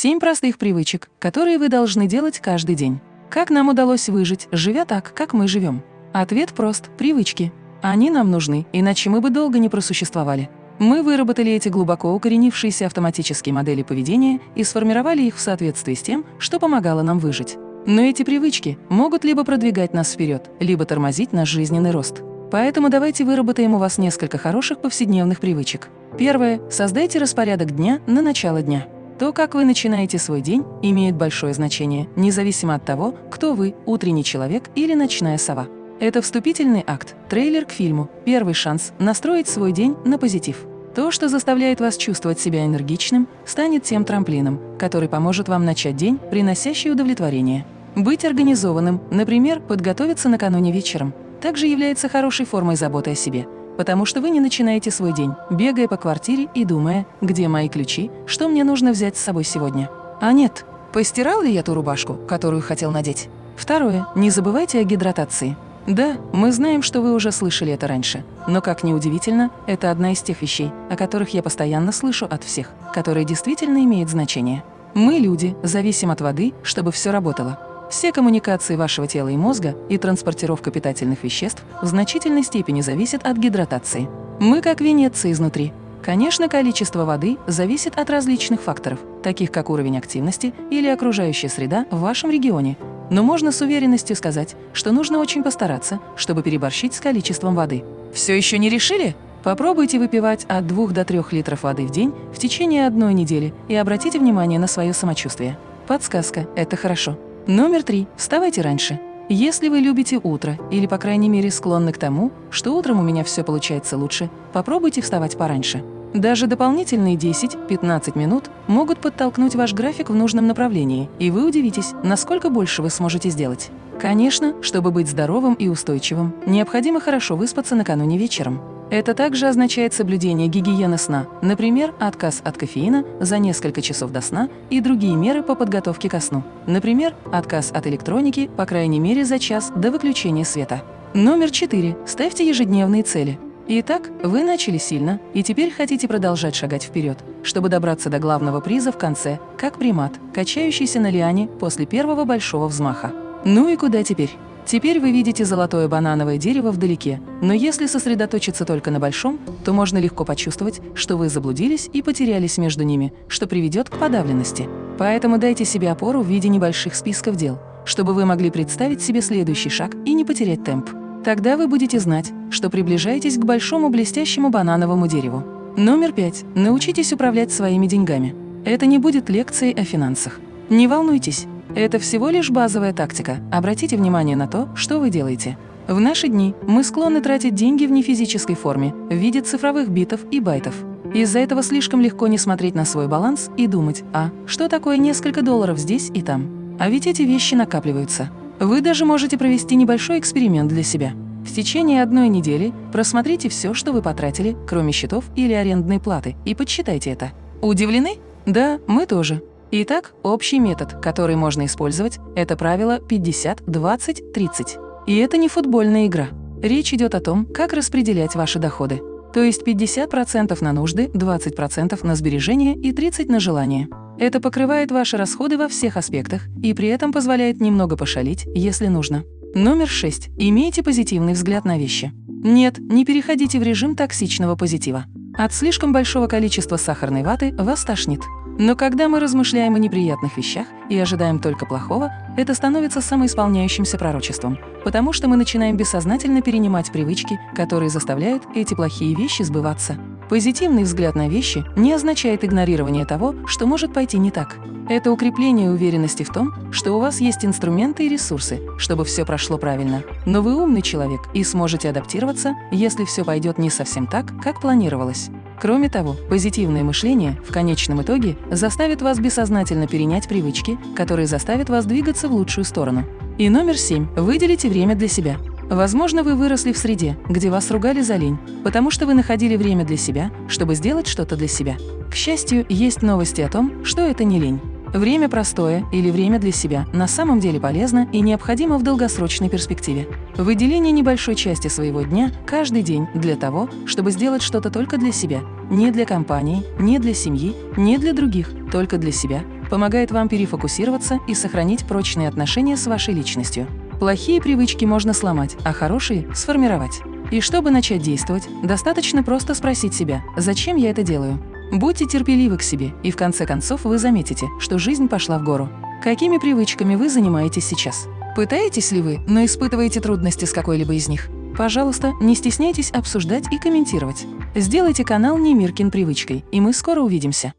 Семь простых привычек, которые вы должны делать каждый день. Как нам удалось выжить, живя так, как мы живем? Ответ прост – привычки. Они нам нужны, иначе мы бы долго не просуществовали. Мы выработали эти глубоко укоренившиеся автоматические модели поведения и сформировали их в соответствии с тем, что помогало нам выжить. Но эти привычки могут либо продвигать нас вперед, либо тормозить наш жизненный рост. Поэтому давайте выработаем у вас несколько хороших повседневных привычек. Первое. Создайте распорядок дня на начало дня. То, как вы начинаете свой день, имеет большое значение, независимо от того, кто вы – утренний человек или ночная сова. Это вступительный акт, трейлер к фильму, первый шанс настроить свой день на позитив. То, что заставляет вас чувствовать себя энергичным, станет тем трамплином, который поможет вам начать день, приносящий удовлетворение. Быть организованным, например, подготовиться накануне вечером, также является хорошей формой заботы о себе, потому что вы не начинаете свой день, бегая по квартире и думая, где мои ключи, что мне нужно взять с собой сегодня. А нет, постирал ли я ту рубашку, которую хотел надеть? Второе. Не забывайте о гидратации. Да, мы знаем, что вы уже слышали это раньше, но, как ни удивительно, это одна из тех вещей, о которых я постоянно слышу от всех, которые действительно имеют значение. Мы, люди, зависим от воды, чтобы все работало. Все коммуникации вашего тела и мозга и транспортировка питательных веществ в значительной степени зависят от гидратации. Мы как Венеция изнутри. Конечно, количество воды зависит от различных факторов, таких как уровень активности или окружающая среда в вашем регионе, но можно с уверенностью сказать, что нужно очень постараться, чтобы переборщить с количеством воды. Все еще не решили? Попробуйте выпивать от 2 до 3 литров воды в день в течение одной недели и обратите внимание на свое самочувствие. Подсказка – это хорошо. Номер три. Вставайте раньше. Если вы любите утро или, по крайней мере, склонны к тому, что утром у меня все получается лучше, попробуйте вставать пораньше. Даже дополнительные 10-15 минут могут подтолкнуть ваш график в нужном направлении, и вы удивитесь, насколько больше вы сможете сделать. Конечно, чтобы быть здоровым и устойчивым, необходимо хорошо выспаться накануне вечером. Это также означает соблюдение гигиены сна, например, отказ от кофеина за несколько часов до сна и другие меры по подготовке ко сну, например, отказ от электроники, по крайней мере, за час до выключения света. Номер 4. Ставьте ежедневные цели. Итак, вы начали сильно и теперь хотите продолжать шагать вперед, чтобы добраться до главного приза в конце, как примат, качающийся на лиане после первого большого взмаха. Ну и куда теперь? Теперь вы видите золотое банановое дерево вдалеке, но если сосредоточиться только на большом, то можно легко почувствовать, что вы заблудились и потерялись между ними, что приведет к подавленности. Поэтому дайте себе опору в виде небольших списков дел, чтобы вы могли представить себе следующий шаг и не потерять темп. Тогда вы будете знать, что приближаетесь к большому блестящему банановому дереву. Номер пять. Научитесь управлять своими деньгами. Это не будет лекцией о финансах. Не волнуйтесь, это всего лишь базовая тактика. Обратите внимание на то, что вы делаете. В наши дни мы склонны тратить деньги в нефизической форме, в виде цифровых битов и байтов. Из-за этого слишком легко не смотреть на свой баланс и думать, а, что такое несколько долларов здесь и там. А ведь эти вещи накапливаются. Вы даже можете провести небольшой эксперимент для себя. В течение одной недели просмотрите все, что вы потратили, кроме счетов или арендной платы, и подсчитайте это. Удивлены? Да, мы тоже. Итак, общий метод, который можно использовать, это правило 50-20-30. И это не футбольная игра. Речь идет о том, как распределять ваши доходы. То есть 50% на нужды, 20% на сбережения и 30% на желания. Это покрывает ваши расходы во всех аспектах и при этом позволяет немного пошалить, если нужно. Номер 6. Имейте позитивный взгляд на вещи. Нет, не переходите в режим токсичного позитива. От слишком большого количества сахарной ваты вас тошнит. Но когда мы размышляем о неприятных вещах и ожидаем только плохого, это становится самоисполняющимся пророчеством, потому что мы начинаем бессознательно перенимать привычки, которые заставляют эти плохие вещи сбываться. Позитивный взгляд на вещи не означает игнорирование того, что может пойти не так. Это укрепление уверенности в том, что у вас есть инструменты и ресурсы, чтобы все прошло правильно. Но вы умный человек и сможете адаптироваться, если все пойдет не совсем так, как планировалось. Кроме того, позитивное мышление в конечном итоге заставит вас бессознательно перенять привычки, которые заставят вас двигаться в лучшую сторону. И номер семь. Выделите время для себя. Возможно, вы выросли в среде, где вас ругали за лень, потому что вы находили время для себя, чтобы сделать что-то для себя. К счастью, есть новости о том, что это не лень. Время простое или время для себя на самом деле полезно и необходимо в долгосрочной перспективе. Выделение небольшой части своего дня каждый день для того, чтобы сделать что-то только для себя, не для компании, не для семьи, не для других, только для себя, помогает вам перефокусироваться и сохранить прочные отношения с вашей личностью. Плохие привычки можно сломать, а хорошие – сформировать. И чтобы начать действовать, достаточно просто спросить себя, зачем я это делаю? Будьте терпеливы к себе, и в конце концов вы заметите, что жизнь пошла в гору. Какими привычками вы занимаетесь сейчас? Пытаетесь ли вы, но испытываете трудности с какой-либо из них? Пожалуйста, не стесняйтесь обсуждать и комментировать. Сделайте канал Немиркин привычкой, и мы скоро увидимся.